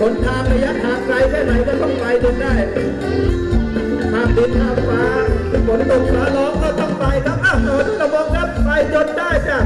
คนทางระยะทางไกลแค่ไหนก็ต้องไปจนได้ข้ามดินข้ามฟ้าฝนตกฟ้าร้องก็ต้องไปครับอ้าวฝระบอกครับไปจนได้จ้ะ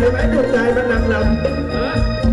lại bán được dài mà nặng lòng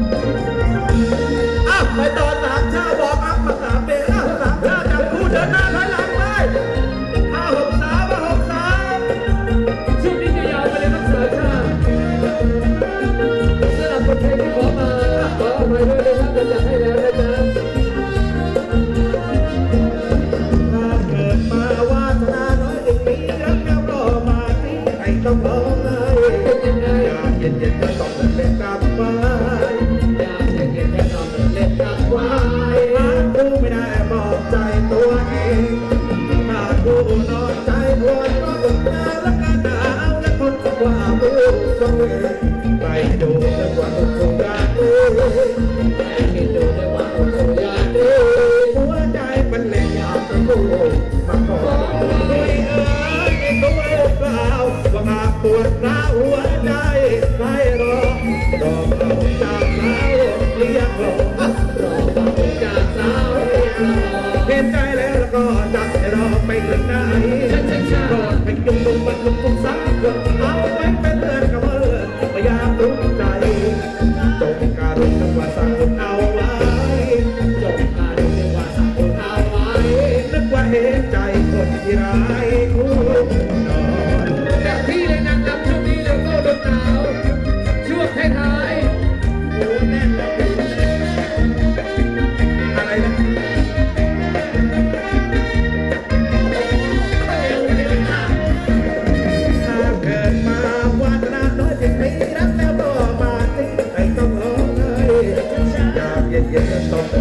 Dia 得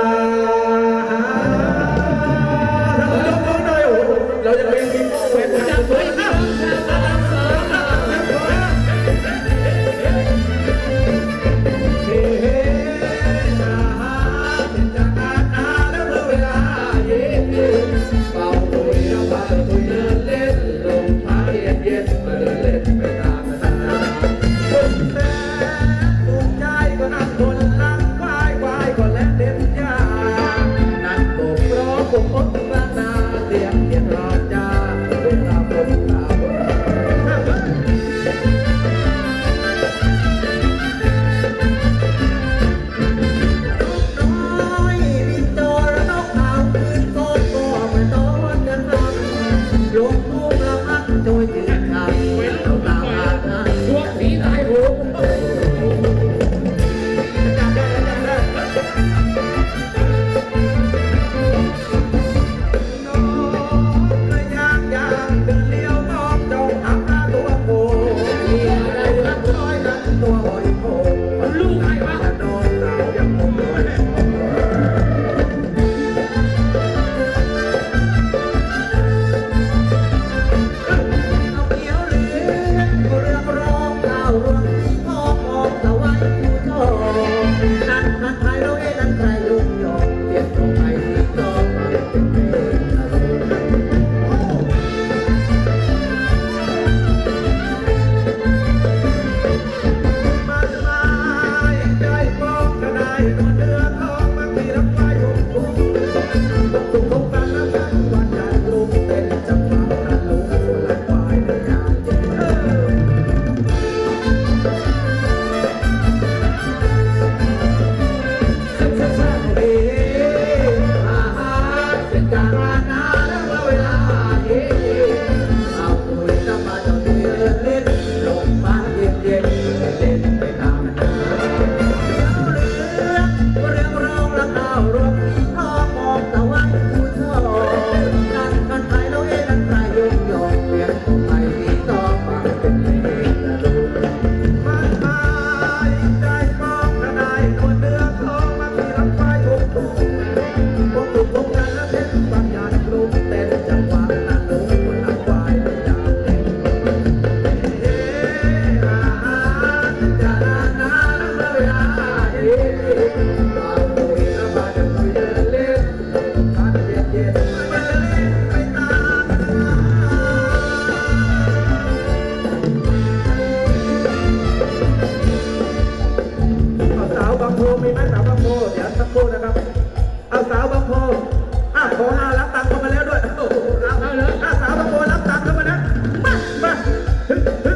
Ha ha ha!